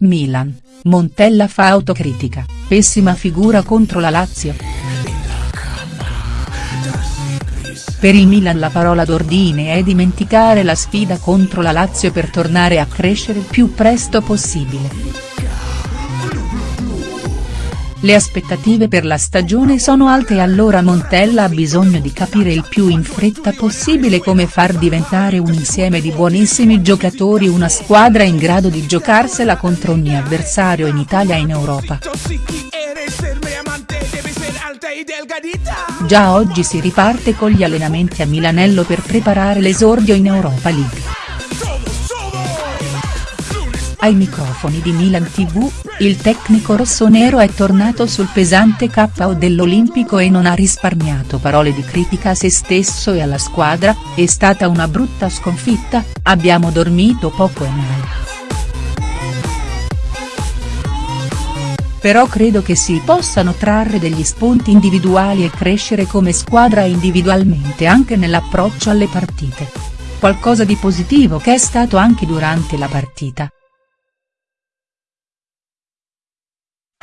Milan, Montella fa autocritica, pessima figura contro la Lazio. Per il Milan la parola d'ordine è dimenticare la sfida contro la Lazio per tornare a crescere il più presto possibile. Le aspettative per la stagione sono alte e allora Montella ha bisogno di capire il più in fretta possibile come far diventare un insieme di buonissimi giocatori una squadra in grado di giocarsela contro ogni avversario in Italia e in Europa. Già oggi si riparte con gli allenamenti a Milanello per preparare l'esordio in Europa League. Ai microfoni di Milan TV, il tecnico rossonero è tornato sul pesante KO dell'Olimpico e non ha risparmiato parole di critica a se stesso e alla squadra, è stata una brutta sconfitta, abbiamo dormito poco e male. Però credo che si possano trarre degli spunti individuali e crescere come squadra individualmente anche nell'approccio alle partite. Qualcosa di positivo che è stato anche durante la partita.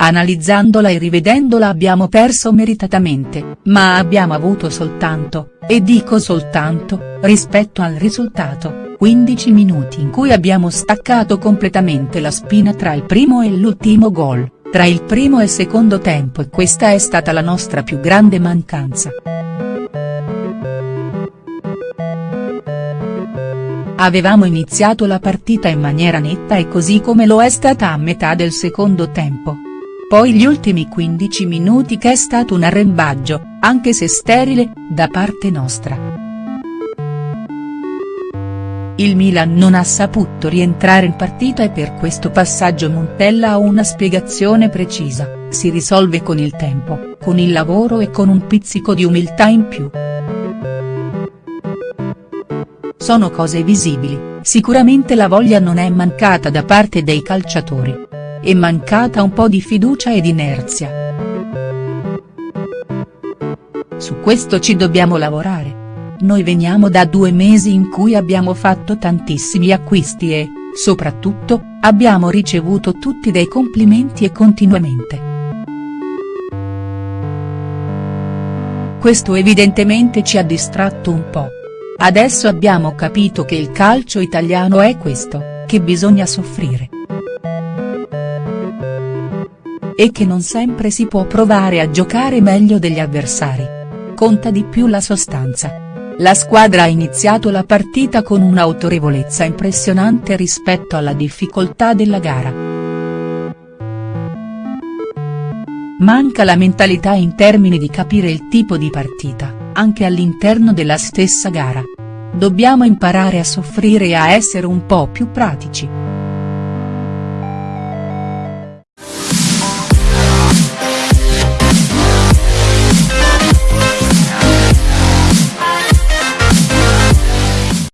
Analizzandola e rivedendola abbiamo perso meritatamente, ma abbiamo avuto soltanto, e dico soltanto, rispetto al risultato, 15 minuti in cui abbiamo staccato completamente la spina tra il primo e l'ultimo gol, tra il primo e secondo tempo e questa è stata la nostra più grande mancanza. Avevamo iniziato la partita in maniera netta e così come lo è stata a metà del secondo tempo. Poi gli ultimi 15 minuti che è stato un arrembaggio, anche se sterile, da parte nostra. Il Milan non ha saputo rientrare in partita e per questo passaggio Montella ha una spiegazione precisa, si risolve con il tempo, con il lavoro e con un pizzico di umiltà in più. Sono cose visibili, sicuramente la voglia non è mancata da parte dei calciatori è mancata un po' di fiducia ed inerzia. Su questo ci dobbiamo lavorare. Noi veniamo da due mesi in cui abbiamo fatto tantissimi acquisti e, soprattutto, abbiamo ricevuto tutti dei complimenti e continuamente. Questo evidentemente ci ha distratto un po'. Adesso abbiamo capito che il calcio italiano è questo, che bisogna soffrire e che non sempre si può provare a giocare meglio degli avversari. Conta di più la sostanza. La squadra ha iniziato la partita con un'autorevolezza impressionante rispetto alla difficoltà della gara. Manca la mentalità in termini di capire il tipo di partita, anche all'interno della stessa gara. Dobbiamo imparare a soffrire e a essere un po' più pratici.